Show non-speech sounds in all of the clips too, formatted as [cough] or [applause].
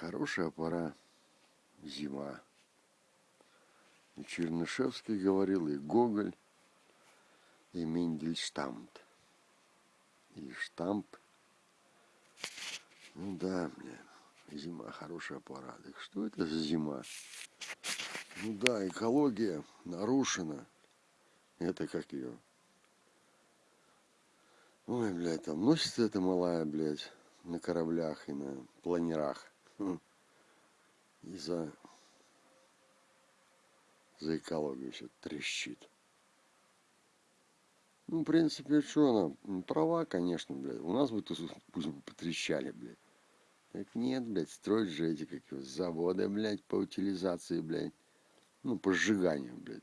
Хорошая пора, зима. И Чернышевский говорил, и Гоголь, и Мендельштамт. И штамп. Ну да, бля, зима хорошая пора. Так что это за зима? Ну да, экология нарушена. Это как ее? Ой, блядь, там носится эта малая, блядь, на кораблях и на планерах. Хм. И за, за экологию все трещит. Ну, в принципе, что она? Права, конечно, блядь. У нас бы тут пусть потрещали, блядь. Так нет, блядь, строить же эти как заводы, блядь, по утилизации, блядь. Ну, по сжиганию, блядь.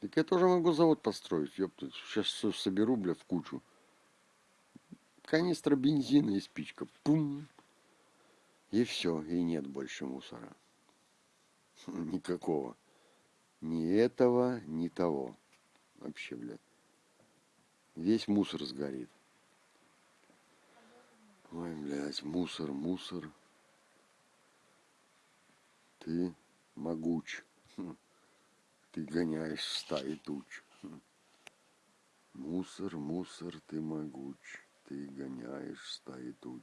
Так я тоже могу завод построить, ёпта. Сейчас все соберу, блядь, в кучу. Канистра бензина и спичка. Пум. И все, и нет больше мусора. [laughs] Никакого. Ни этого, ни того. Вообще, блядь. Весь мусор сгорит. Ой, блядь, мусор, мусор. Ты могуч. [laughs] Ты гоняешь стаи туч. [laughs] Мусор, мусор, ты могуч. Ты гоняешь стаи туч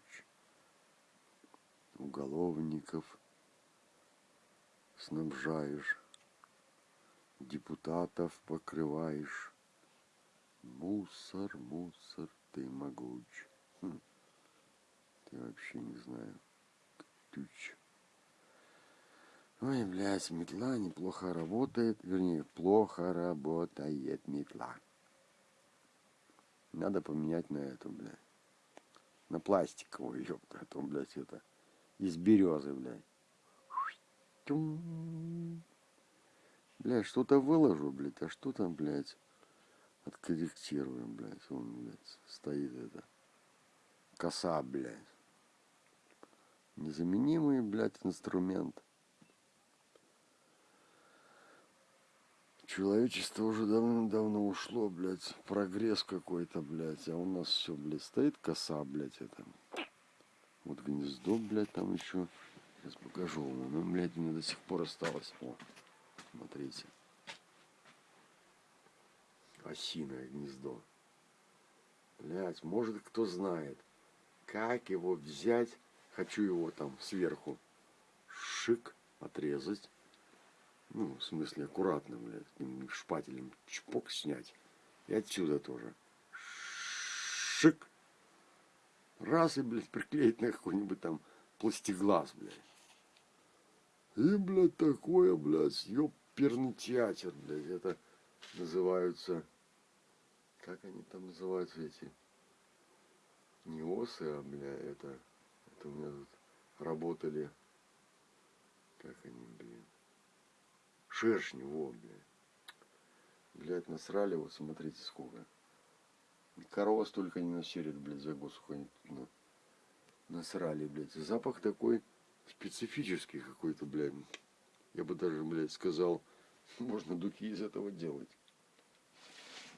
уголовников снабжаешь, депутатов покрываешь. Мусор, мусор, ты могуч. Хм. Ты вообще не знаю. Тюч. Ой, блядь, метла неплохо работает. Вернее, плохо работает метла. Надо поменять на эту, блядь. На пластиковую, ёпта, а то, блядь, это из березы, блядь. Блядь, что-то выложу, блядь, а что там, блядь, откорректируем, блядь. Он, блядь, стоит это. Коса, блядь. Незаменимый, блядь, инструмент. Человечество уже давно-давно ушло, блядь, прогресс какой-то, блядь, а у нас все, блядь, стоит коса, блядь, это. Вот гнездо, блядь, там еще. Сейчас покажу вам. Ну, блядь, у меня до сих пор осталось. О, смотрите. Осиное гнездо. Блядь, может кто знает, как его взять. Хочу его там сверху шик отрезать. Ну, в смысле, аккуратно, блядь, шпателем чпок снять. И отсюда тоже. Шик Раз и, блядь, приклеить на какой-нибудь там пластиглаз, блядь. И, блядь, такое, блядь, ёперный театр, блядь, это называются, как они там называются эти, не осы, а, бля, это, это у меня тут работали, как они, блин, шершни, во, блядь. Блядь, насрали, вот смотрите сколько. Корова столько не насерит, блядь, за год ну, насрали, блядь. Запах такой специфический какой-то, блядь. Я бы даже, блядь, сказал, [laughs] можно духи из этого делать.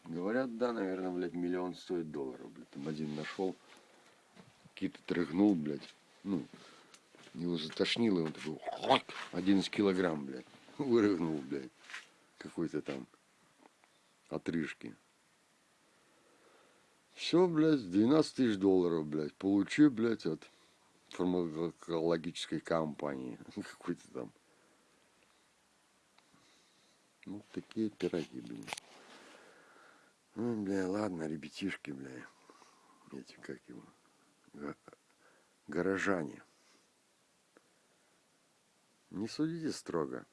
Говорят, да, наверное, блядь, миллион стоит долларов, блядь. Там один нашел, какие-то трыгнул, блядь. Ну, его затошнило, и он такой, 11 килограмм, блядь. [laughs] Вырыгнул, блядь. Какой-то там отрыжки. Все, блядь, 12 тысяч долларов, блядь, получи, блядь, от фармакологической компании. [laughs] Какой-то там. Ну, такие пироги, блин. Ну, бля, ладно, ребятишки, бля. Эти, как его, горожане. Не судите строго.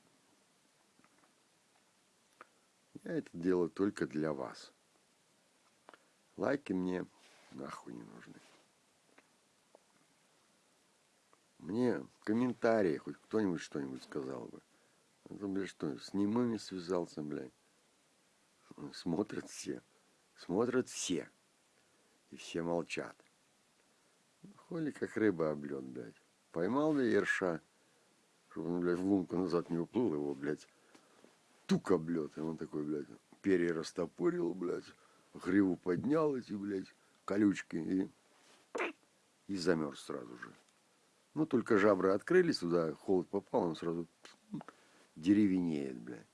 Я это делаю только для вас. Лайки мне нахуй не нужны. Мне комментарии, хоть кто-нибудь что-нибудь сказал бы. Это, блядь, что, с немыми связался, блядь. Смотрят все. Смотрят все. И все молчат. Холи как рыба об лед, блядь. Поймал ли ерша, чтобы он, блядь, в лунку назад не уплыл его, блядь. Тук облет. И он такой, блядь, перья растопорил, блядь гриву поднял эти, блядь, колючки и, и замерз сразу же. Ну, только жабры открылись туда, холод попал, он сразу деревенеет, блядь.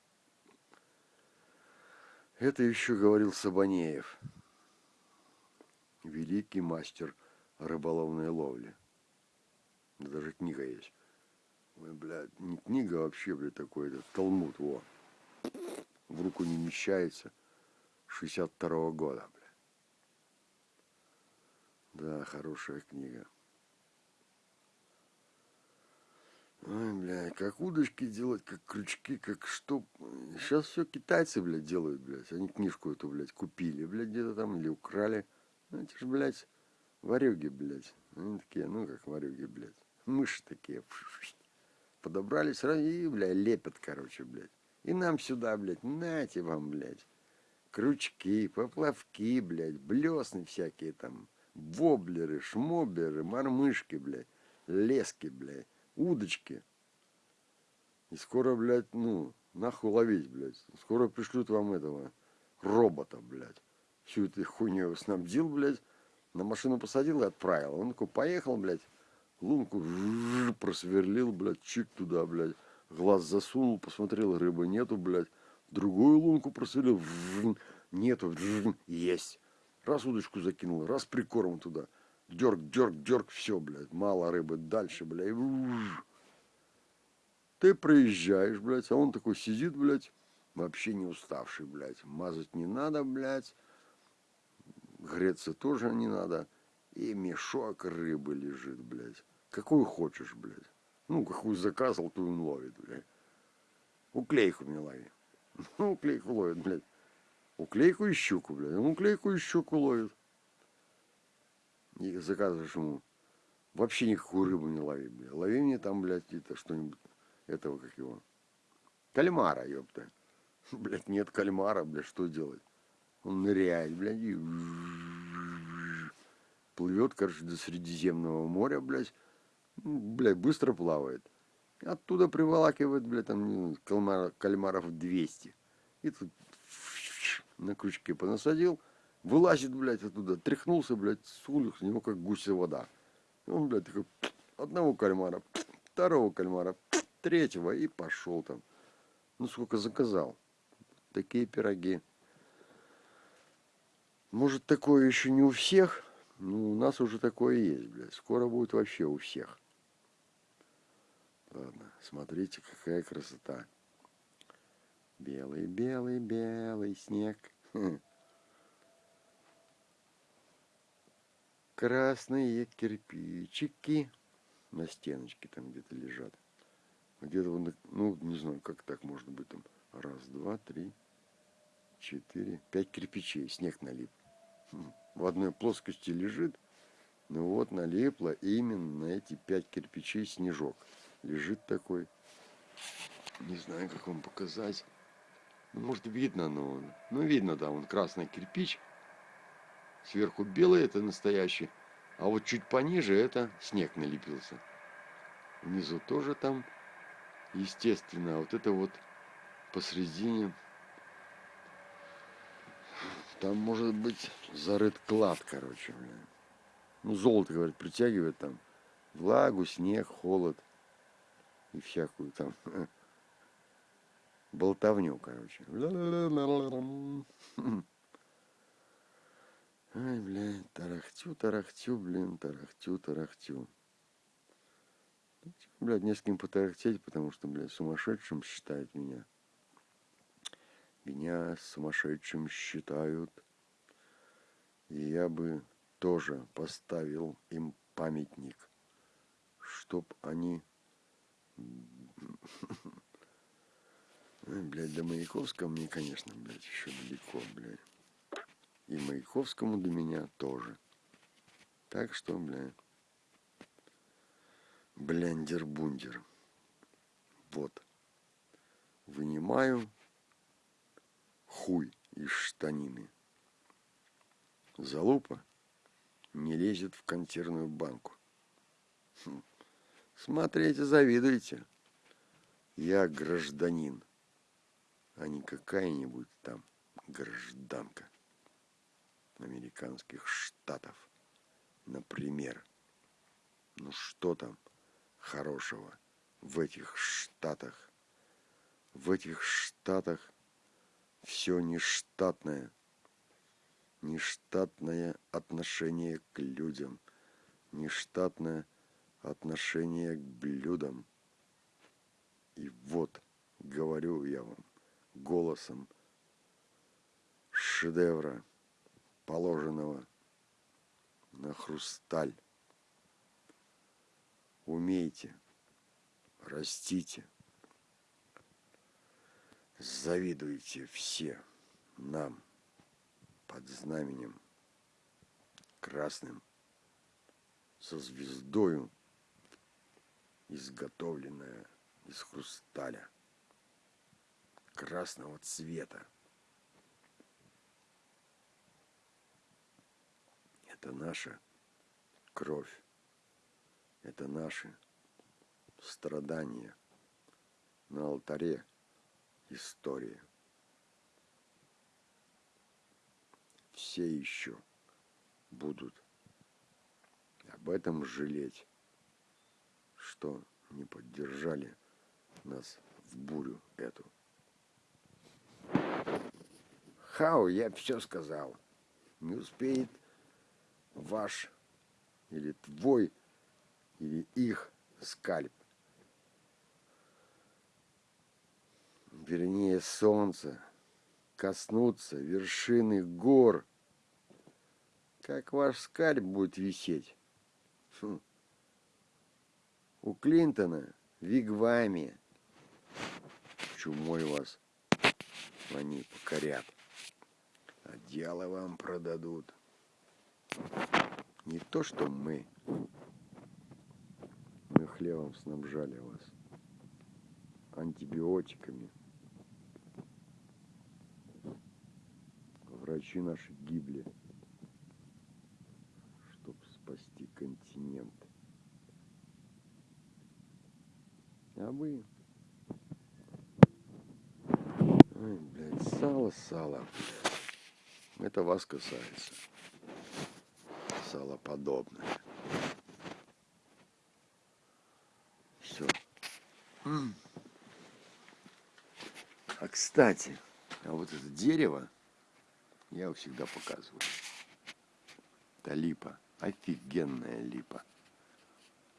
Это еще говорил Сабанеев, великий мастер рыболовной ловли. Даже книга есть. Ой, блядь, не книга а вообще, блядь, такой, это Талмуд, во. В руку не вмещается. 62 -го года, блядь. Да, хорошая книга. Ой, блядь, как удочки делать, как крючки, как что. Сейчас все китайцы, блядь, делают, блядь. Они книжку эту, блядь, купили, блядь, где-то там или украли. Ну, эти же, блядь, варюги, блядь. Они такие, ну, как варюги, блядь. Мыши такие. Подобрали сразу и, блядь, лепят, короче, блядь. И нам сюда, блядь, нате вам, блядь. Крючки, поплавки, блядь, блесны всякие там. Воблеры, шмоберы, мормышки, блядь, лески, блядь удочки. И скоро, блядь, ну, нахуй ловить, блядь. Скоро пришлют вам этого робота, блядь. Всю эту хуйню снабдил, блядь. На машину посадил и отправил. Он такой поехал, блядь. Лунку просверлил, блядь, чик туда, блядь. Глаз засунул, посмотрел, рыбы нету, блядь. Другую лунку просверлил, нету, есть. Раз удочку закинул, раз прикорм туда. Дерг, дерг, дерг, все, блядь, мало рыбы, дальше, блядь. Ты проезжаешь, блядь, а он такой сидит, блядь, вообще не уставший, блядь. Мазать не надо, блядь. Греться тоже не надо. И мешок рыбы лежит, блядь. Какую хочешь, блядь. Ну, какую заказал, ту он ловит, блядь. Уклейку мне лови. [laughs] Ну, уклейку ловит, блядь. Уклейку и щуку, блядь. Он уклейку и щуку ловит и заказываешь ему, вообще никакую рыбу не лови, бля. Лови мне там, блядь, это что-нибудь, этого, как его, кальмара, ёпта. [laughs] Блядь, нет кальмара, блядь, что делать? Он ныряет, блядь, и плывет, короче, до Средиземного моря, блядь, блядь, быстро плавает. Оттуда приволакивает, блядь, там кальмара, кальмаров 200. И тут на крючке понасадил, Вылазит, блядь, оттуда, тряхнулся, блядь, с улиц, у него как гуся вода. Он, блядь, такой, одного кальмара, второго кальмара, третьего, и пошел там. Ну, сколько заказал. Такие пироги. Может, такое еще не у всех, ну, у нас уже такое есть, блядь. Скоро будет вообще у всех. Ладно, смотрите, какая красота. Белый, белый, белый снег. красные кирпичики на стеночке там где-то лежат. Где-то, ну, не знаю, как так может быть там. Раз, два, три, четыре, пять кирпичей, снег налип. Хм, в одной плоскости лежит, ну вот налипло именно эти пять кирпичей снежок. Лежит такой. Не знаю, как вам показать. Ну, может, видно, но... Ну, видно, да, он красный кирпич. Сверху белый, это настоящий. А вот чуть пониже это снег налепился. Внизу тоже там, естественно, вот это вот посредине. Там может быть зарыт клад, короче, блин. Ну, золото, говорит, притягивает там влагу, снег, холод и всякую там болтовню, короче. Ай, блядь, тарахтю, тарахтю, блин, тарахтю, тарахтю. Ну, типа, блядь, не с кем потарахтеть, потому что, блядь, сумасшедшим считают меня. Меня сумасшедшим считают. И я бы тоже поставил им памятник, чтоб они... Блядь, до Маяковского мне, конечно, блядь, еще далеко, блядь. И Маяковскому до меня тоже. Так что, бля, блендер-бундер. Вот. Вынимаю хуй из штанины. Залупа не лезет в консервную банку. Хм. Смотрите, завидуйте. Я гражданин, а не какая-нибудь там гражданка американских штатов. Например, ну что там, хорошего в этих штатах. В этих штатах все нештатное. Нештатное отношение к людям. Нештатное отношение к блюдам. И вот, говорю я вам, голосом шедевра, положенного на хрусталь. Умейте, растите, завидуйте все нам под знаменем красным со звездою, изготовленная из хрусталя красного цвета. Это наша кровь. Это наши страдания на алтаре истории. Все еще будут об этом жалеть, что не поддержали нас в бурю эту. Хау, я все сказал. Не успеет ваш или твой, или их скальп. Вернее, солнце, коснуться вершины гор. Как ваш скальп будет висеть? Фу. У Клинтона в Вигваме. Чумой вас они покорят. А дело вам продадут. Не то, что мы. Мы хлебом снабжали вас. Антибиотиками. Врачи наши гибли, чтобы спасти континент. А вы... Ой, блядь, сало, сало. Это вас касается салоподобное. Все. А кстати, а вот это дерево я всегда показываю. Это липа. Офигенная липа.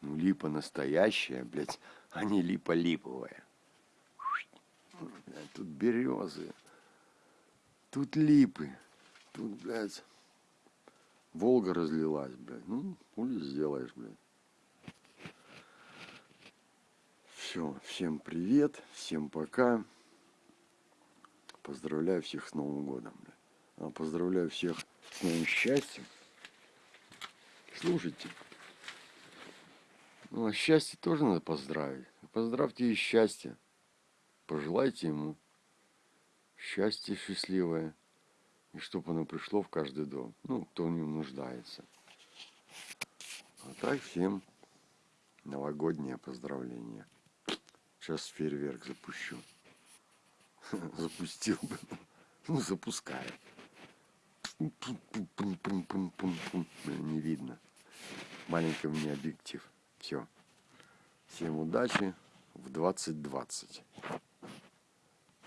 Ну, липа настоящая, блядь, а не липа липовая. Тут березы. Тут липы. Тут, блядь, Волга разлилась, блядь. Ну, хули сделаешь, блядь. Все, всем привет, всем пока. Поздравляю всех с Новым годом, блядь. А поздравляю всех с новым счастьем. Слушайте. Ну, а счастье тоже надо поздравить. Поздравьте и счастье. Пожелайте ему счастье счастливое и чтобы оно пришло в каждый дом. Ну, кто в нем нуждается. А так всем новогоднее поздравление. Сейчас фейерверк запущу. [laughs] Запустил бы. Ну, запускаю. Не видно. Маленький мне объектив. Все. Всем удачи в 2020.